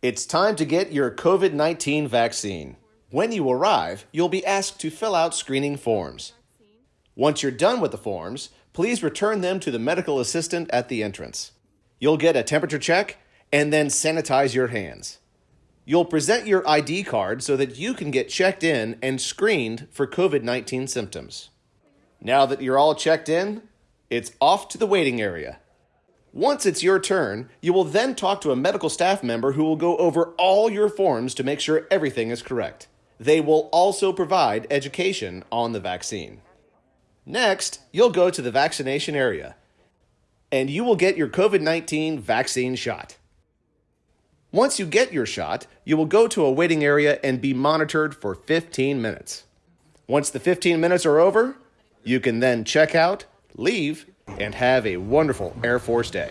It's time to get your COVID 19 vaccine. When you arrive, you'll be asked to fill out screening forms. Once you're done with the forms, please return them to the medical assistant at the entrance. You'll get a temperature check and then sanitize your hands. You'll present your ID card so that you can get checked in and screened for COVID 19 symptoms. Now that you're all checked in, it's off to the waiting area. Once it's your turn, you will then talk to a medical staff member who will go over all your forms to make sure everything is correct. They will also provide education on the vaccine. Next, you'll go to the vaccination area and you will get your COVID 19 vaccine shot. Once you get your shot, you will go to a waiting area and be monitored for 15 minutes. Once the 15 minutes are over, you can then check out, leave, and have a wonderful Air Force Day.